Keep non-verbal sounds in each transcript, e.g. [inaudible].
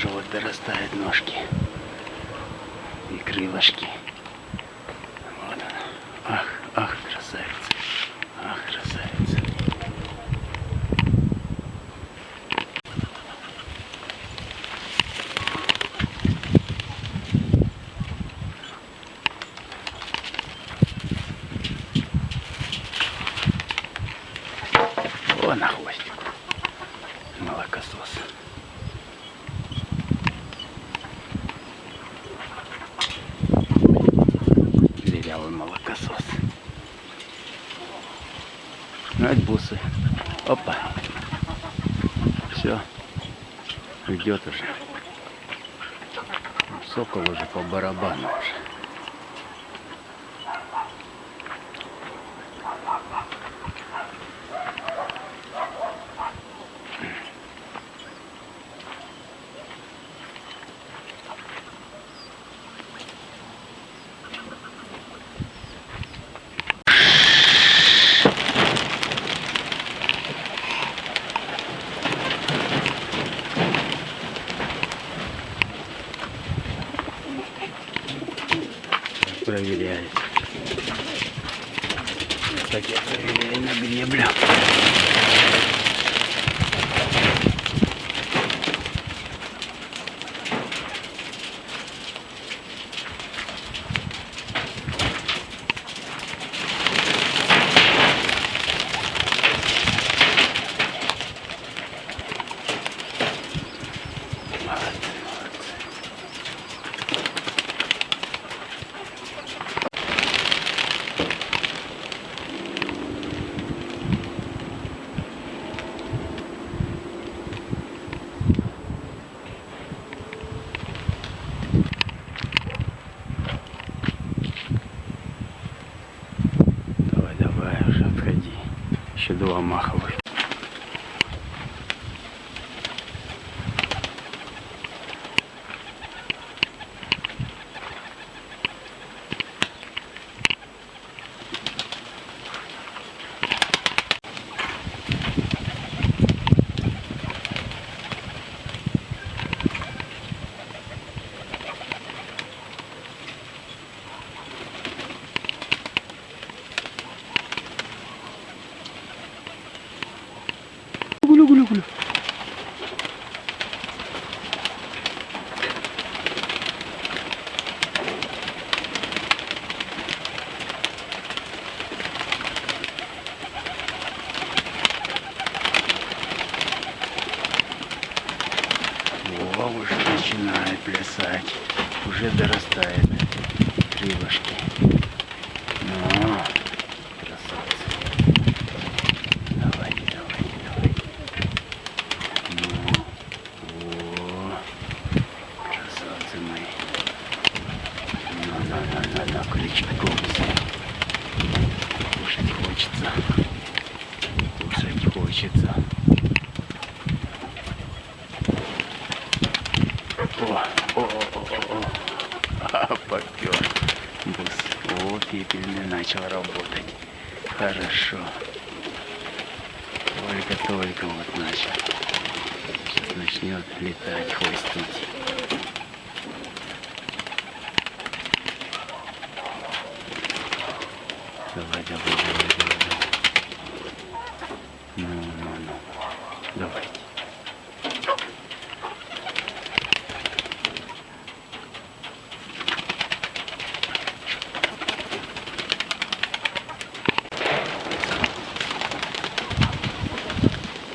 тоже вот дорастают ножки и крылышки. Вот она. Ах, ах, красавица. Ах, красавица. О, на хвостику. Молокосос. Дырявый молокосос. Это бусы. Опа. Все. Идет уже. Сокол уже по барабану уже. Проверяет. Так я проверяю на греблю. Молодцы, молодцы. Давай, давай, уже отходи. Еще два маховых. Гулю, гулю, гулю. О, уже начинает плясать. Уже дорастает крылышки. Ну, красавцы. Давайте, давайте, давайте. Ну, о, красавцы мои. Ну, ну, ну, ну, ну, крючком все. Кушать хочется. Кушать хочется. О, о, о. Попер. Бус. О, пепельный начал работать. Хорошо. Только-только вот начал. Сейчас начнет летать, хвостить. Давай, давай, давай, давай. Ну, ну, ну. Давайте.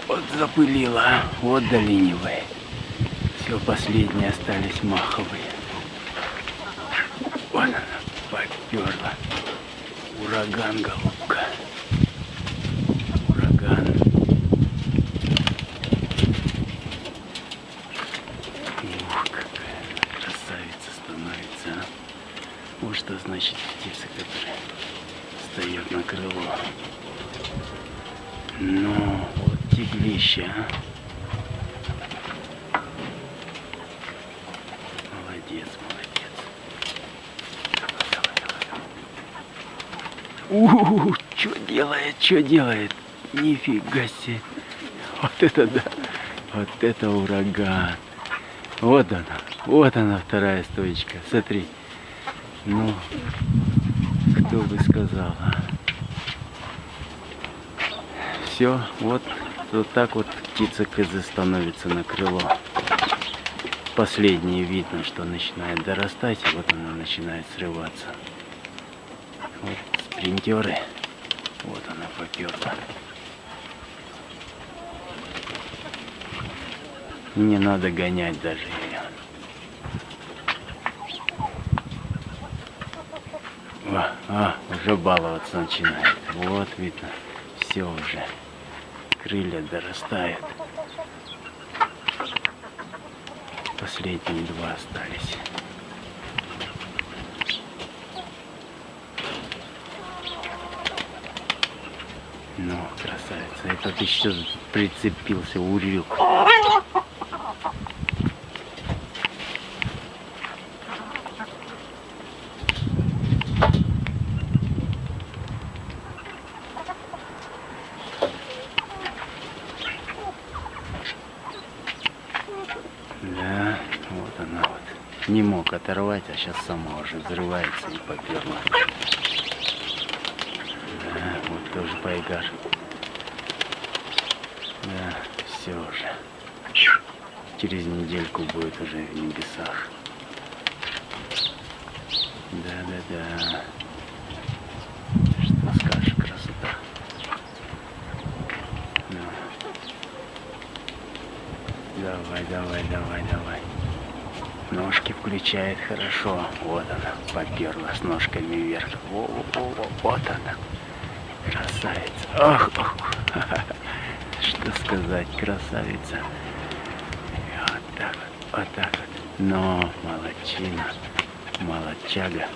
Вот запылила, а? вот доленивая. Все, последние остались маховые. Вон она, поперла. Ураган, голубка. Ураган. Ух, какая красавица становится, а. Вот что значит птица, которая встает на крыло. Ну, тиглище, а. Молодец, молодец. Давай, давай, давай. У, что делает, что делает? Нифига себе. Вот это да. Вот это ураган. Вот она, вот она вторая стоечка. Смотри. Ну, кто бы сказал, а? Все, вот, вот так вот птица кызы становится на крыло. Последнее видно, что начинает дорастать, и вот она начинает срываться. Вот спринтеры. Вот она поперла. Не надо гонять даже ее. А, а, уже баловаться начинает. Вот видно, все уже. Крылья дорастают. Последние два остались. Ну, красавица. Этот еще прицепился урюк. Да, вот она вот. Не мог оторвать, а сейчас сама уже взрывается и поперла. Да, вот тоже пайгар. Да, все уже. Через недельку будет уже в небесах. Да, да, да. Что скажешь, красота. Да. Давай, давай, давай, давай. Ножки включает хорошо. Вот она, поперла с ножками вверх. Во, во, во, вот она. Красавица. Ох, ох. [laughs] Что сказать, красавица. Вот так вот, вот так вот. Но молодчина, молодчага.